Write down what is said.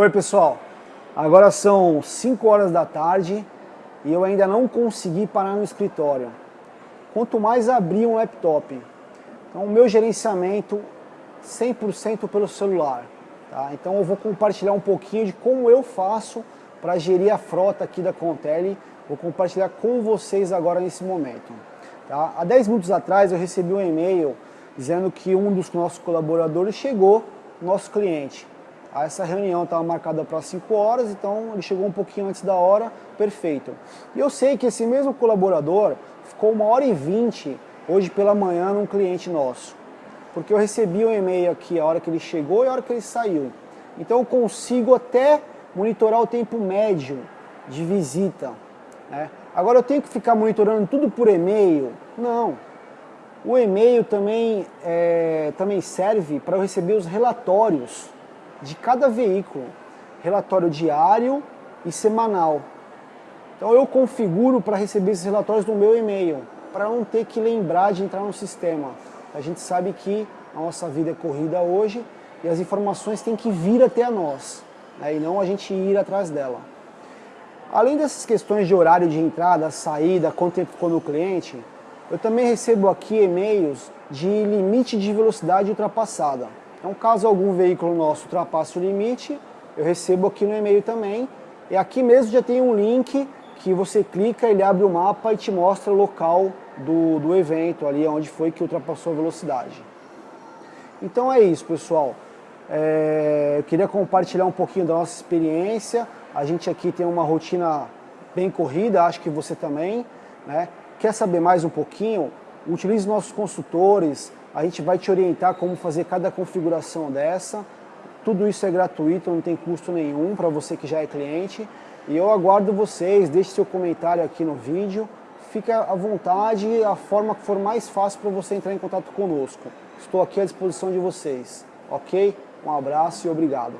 Oi pessoal, agora são 5 horas da tarde e eu ainda não consegui parar no escritório. Quanto mais abrir um laptop. Então o meu gerenciamento 100% pelo celular. Tá? Então eu vou compartilhar um pouquinho de como eu faço para gerir a frota aqui da Contele. Vou compartilhar com vocês agora nesse momento. Tá? Há 10 minutos atrás eu recebi um e-mail dizendo que um dos nossos colaboradores chegou, nosso cliente. Essa reunião estava marcada para 5 horas, então ele chegou um pouquinho antes da hora, perfeito. E eu sei que esse mesmo colaborador ficou uma hora e vinte hoje pela manhã num cliente nosso. Porque eu recebi um e-mail aqui a hora que ele chegou e a hora que ele saiu. Então eu consigo até monitorar o tempo médio de visita. Né? Agora eu tenho que ficar monitorando tudo por e-mail? Não. O e-mail também, é, também serve para eu receber os relatórios de cada veículo, relatório diário e semanal. Então eu configuro para receber esses relatórios no meu e-mail, para não ter que lembrar de entrar no sistema. A gente sabe que a nossa vida é corrida hoje e as informações têm que vir até a nós, né, e não a gente ir atrás dela. Além dessas questões de horário de entrada, saída, quanto tempo ficou no cliente, eu também recebo aqui e-mails de limite de velocidade ultrapassada. Então, caso algum veículo nosso ultrapasse o limite, eu recebo aqui no e-mail também. E aqui mesmo já tem um link que você clica, ele abre o mapa e te mostra o local do, do evento, ali onde foi que ultrapassou a velocidade. Então é isso, pessoal. É, eu queria compartilhar um pouquinho da nossa experiência. A gente aqui tem uma rotina bem corrida, acho que você também. Né? Quer saber mais um pouquinho? Utilize nossos consultores, a gente vai te orientar como fazer cada configuração dessa. Tudo isso é gratuito, não tem custo nenhum para você que já é cliente. E eu aguardo vocês, deixe seu comentário aqui no vídeo. Fique à vontade, a forma que for mais fácil para você entrar em contato conosco. Estou aqui à disposição de vocês, ok? Um abraço e obrigado.